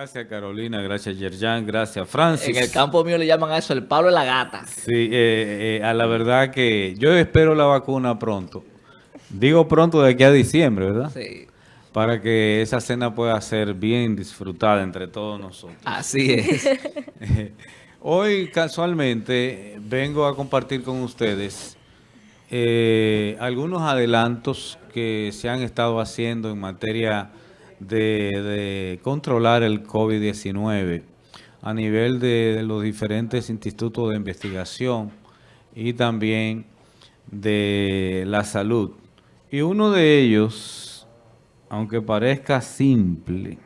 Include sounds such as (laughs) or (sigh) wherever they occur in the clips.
Gracias Carolina, gracias Yerjan, gracias Francis. En el campo mío le llaman a eso el palo de la gata. Sí, eh, eh, a la verdad que yo espero la vacuna pronto. Digo pronto de aquí a diciembre, ¿verdad? Sí. Para que esa cena pueda ser bien disfrutada entre todos nosotros. Así es. (laughs) Hoy casualmente vengo a compartir con ustedes eh, algunos adelantos que se han estado haciendo en materia de, controlar el COVID-19 a nivel de, los diferentes institutos de investigación y también de la salud. Y uno de ellos, aunque parezca simple,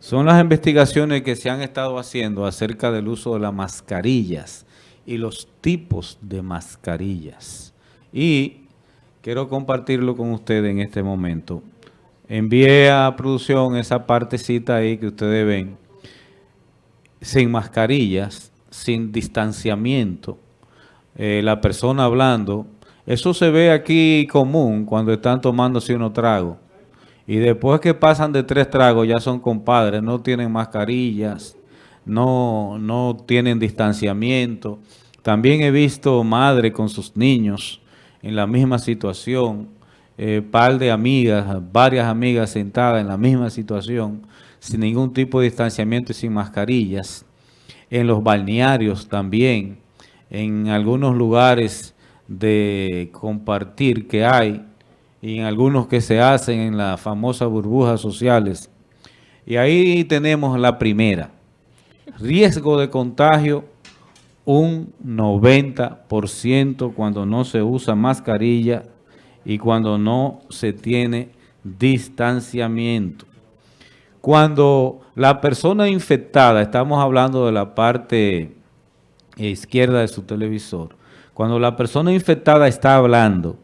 son las investigaciones que se han estado haciendo acerca del uso de las mascarillas y los tipos de mascarillas. Y quiero compartirlo con ustedes en este momento. Envié a producción esa partecita ahí que ustedes ven, sin mascarillas, sin distanciamiento, eh, la persona hablando. Eso se ve aquí común cuando están tomándose unos tragos. Y después que pasan de tres tragos ya son compadres, no tienen mascarillas, no, no tienen distanciamiento. También he visto madre con sus niños en la misma situación, eh, par de amigas, varias amigas sentadas en la misma situación, sin ningún tipo de distanciamiento y sin mascarillas. En los balnearios también, en algunos lugares de compartir que hay, y en algunos que se hacen en las famosas burbujas sociales. Y ahí tenemos la primera. Riesgo de contagio un 90% cuando no se usa mascarilla y cuando no se tiene distanciamiento. Cuando la persona infectada, estamos hablando de la parte izquierda de su televisor, cuando la persona infectada está hablando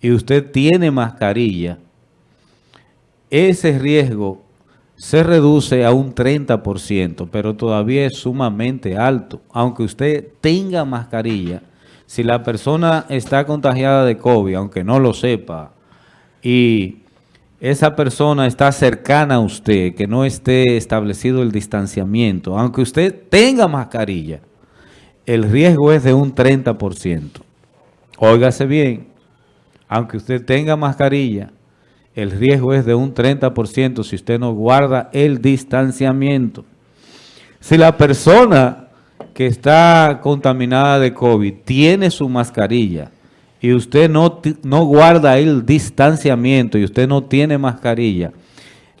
y usted tiene mascarilla, ese riesgo se reduce a un 30%, pero todavía es sumamente alto. Aunque usted tenga mascarilla, si la persona está contagiada de COVID, aunque no lo sepa, y esa persona está cercana a usted, que no esté establecido el distanciamiento, aunque usted tenga mascarilla, el riesgo es de un 30%. Óigase bien, aunque usted tenga mascarilla, el riesgo es de un 30% si usted no guarda el distanciamiento. Si la persona que está contaminada de COVID tiene su mascarilla y usted no, no guarda el distanciamiento y usted no tiene mascarilla,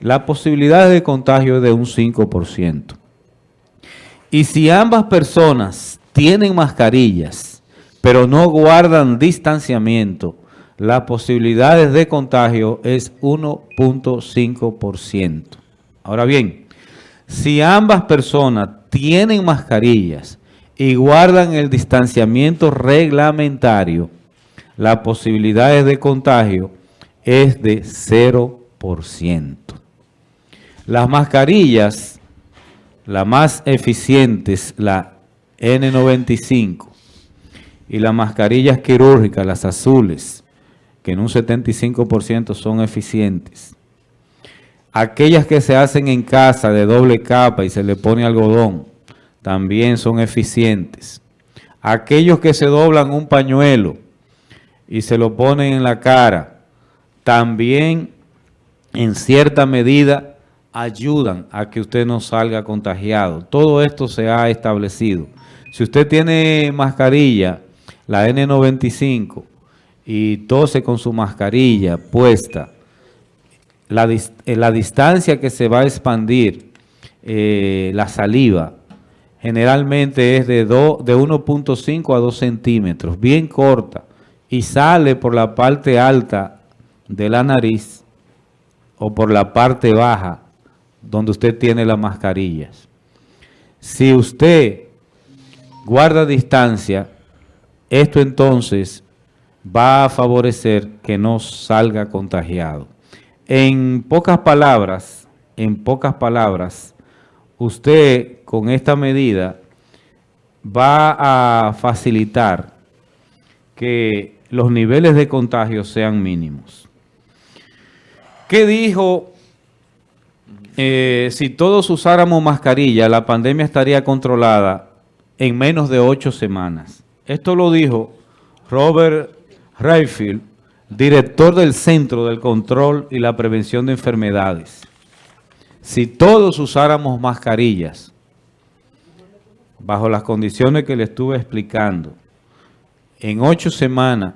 la posibilidad de contagio es de un 5%. Y si ambas personas tienen mascarillas, pero no guardan distanciamiento, las posibilidades de contagio es 1.5%. Ahora bien, si ambas personas tienen mascarillas y guardan el distanciamiento reglamentario, las posibilidades de contagio es de 0%. Las mascarillas, las más eficientes, la N95, y las mascarillas quirúrgicas, las azules, que en un 75% son eficientes. Aquellas que se hacen en casa de doble capa y se le pone algodón, también son eficientes. Aquellos que se doblan un pañuelo y se lo ponen en la cara, también en cierta medida ayudan a que usted no salga contagiado. Todo esto se ha establecido. Si usted tiene mascarilla, la N95, y tose con su mascarilla puesta, la, eh, la distancia que se va a expandir eh, la saliva generalmente es de, de 1.5 a 2 centímetros, bien corta, y sale por la parte alta de la nariz o por la parte baja donde usted tiene las mascarillas. Si usted guarda distancia, esto entonces va a favorecer que no salga contagiado. En pocas palabras, en pocas palabras, usted con esta medida va a facilitar que los niveles de contagio sean mínimos. ¿Qué dijo eh, si todos usáramos mascarilla, la pandemia estaría controlada en menos de ocho semanas. Esto lo dijo Robert Rayfield, director del Centro del Control y la Prevención de Enfermedades. Si todos usáramos mascarillas, bajo las condiciones que le estuve explicando, en ocho semanas,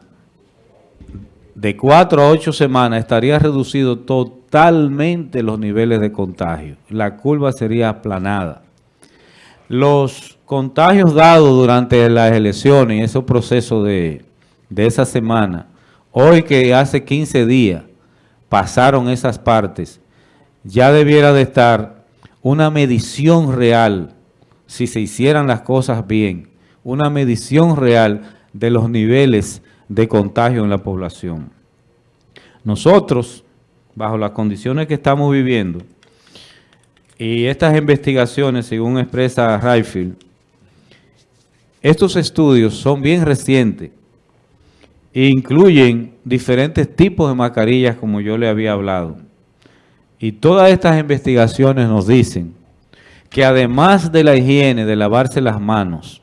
de cuatro a ocho semanas, estaría reducido totalmente los niveles de contagio. La curva sería aplanada. Los contagios dados durante las elecciones esos procesos de, de esa semana, hoy que hace 15 días pasaron esas partes, ya debiera de estar una medición real, si se hicieran las cosas bien, una medición real de los niveles de contagio en la población. Nosotros, bajo las condiciones que estamos viviendo, y estas investigaciones, según expresa Rayfield, estos estudios son bien recientes incluyen diferentes tipos de mascarillas como yo le había hablado. Y todas estas investigaciones nos dicen que además de la higiene, de lavarse las manos,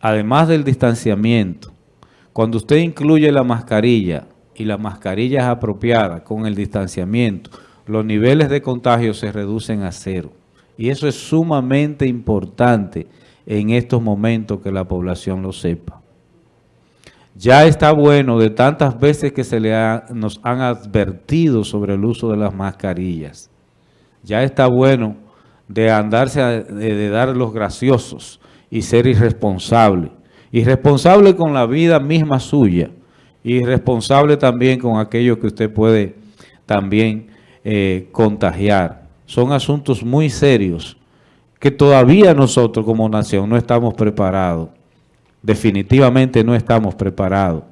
además del distanciamiento, cuando usted incluye la mascarilla y la mascarilla es apropiada con el distanciamiento, los niveles de contagio se reducen a cero. Y eso es sumamente importante en estos momentos que la población lo sepa. Ya está bueno de tantas veces que se le nos han advertido sobre el uso de las mascarillas. Ya está bueno de andarse, de dar los graciosos y ser irresponsable. Irresponsable con la vida misma suya. Irresponsable también con aquello que usted puede también eh, contagiar. Son asuntos muy serios que todavía nosotros como nación no estamos preparados. Definitivamente no estamos preparados.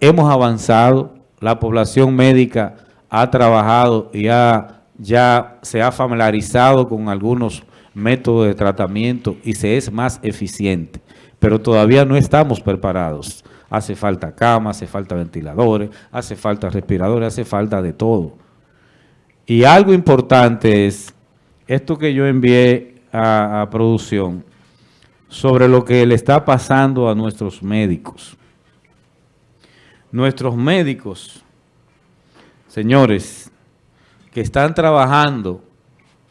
Hemos avanzado, la población médica ha trabajado y ya se ha familiarizado con algunos métodos de tratamiento y se es más eficiente pero todavía no estamos preparados. Hace falta camas, hace falta ventiladores, hace falta respiradores, hace falta de todo. Y algo importante es esto que yo envié a producción sobre lo que le está pasando a nuestros médicos. Nuestros médicos, señores, que están trabajando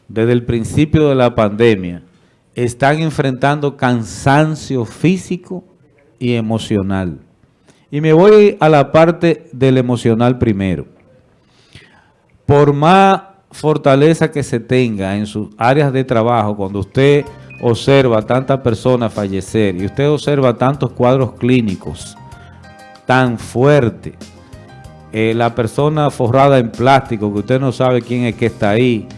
desde el principio de la pandemia, están enfrentando cansancio físico y emocional. Y me voy a la parte del emocional primero. Por más fortaleza que se tenga en sus áreas de trabajo, cuando usted observa tantas personas fallecer y usted observa tantos cuadros clínicos tan fuertes, eh, la persona forrada en plástico, que usted no sabe quién es que está ahí,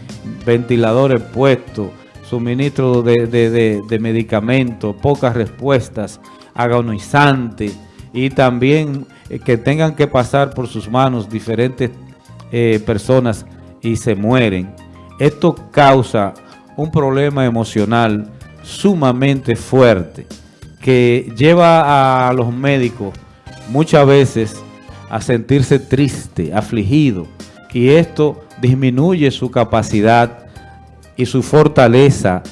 ventiladores puestos, suministro de, medicamentos, pocas respuestas, agonizante y también eh, que tengan que pasar por sus manos diferentes eh, personas y se mueren. Esto causa un problema emocional sumamente fuerte que lleva a los médicos muchas veces a sentirse triste, afligido y esto disminuye su capacidad y su fortaleza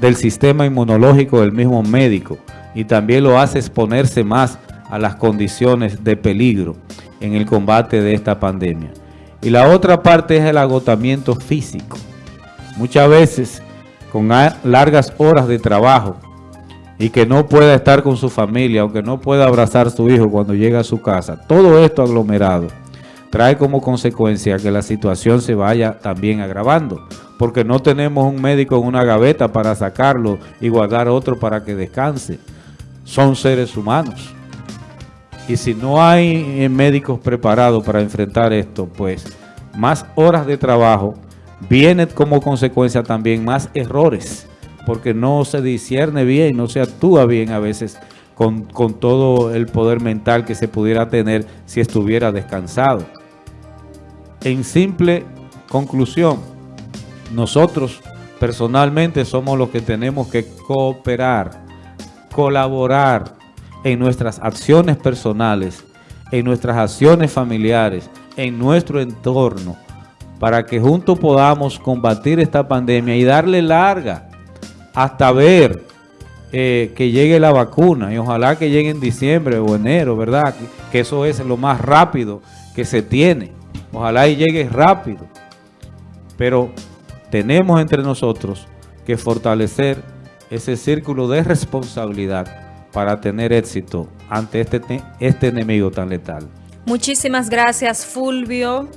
del sistema inmunológico del mismo médico y también lo hace exponerse más a las condiciones de peligro en el combate de esta pandemia. Y la otra parte es el agotamiento físico. Muchas veces con largas horas de trabajo y que no pueda estar con su familia, aunque no pueda abrazar a su hijo cuando llega a su casa. Todo esto aglomerado trae como consecuencia que la situación se vaya también agravando porque no tenemos un médico en una gaveta para sacarlo y guardar otro para que descanse. Son seres humanos. Y si no hay eh, médicos preparados para enfrentar esto, pues más horas de trabajo, viene como consecuencia también más errores, porque no se discierne bien, no se actúa bien a veces con, con todo el poder mental que se pudiera tener si estuviera descansado. En simple conclusión, nosotros personalmente somos los que tenemos que cooperar, colaborar en nuestras acciones personales, en nuestras acciones familiares, en nuestro entorno, para que juntos podamos combatir esta pandemia y darle larga hasta ver eh, que llegue la vacuna y ojalá que llegue en diciembre o enero, ¿verdad? Que, eso es lo más rápido que se tiene. Ojalá y llegue rápido. Pero tenemos entre nosotros que fortalecer ese círculo de responsabilidad para tener éxito ante este, este enemigo tan letal. Muchísimas gracias, Fulvio.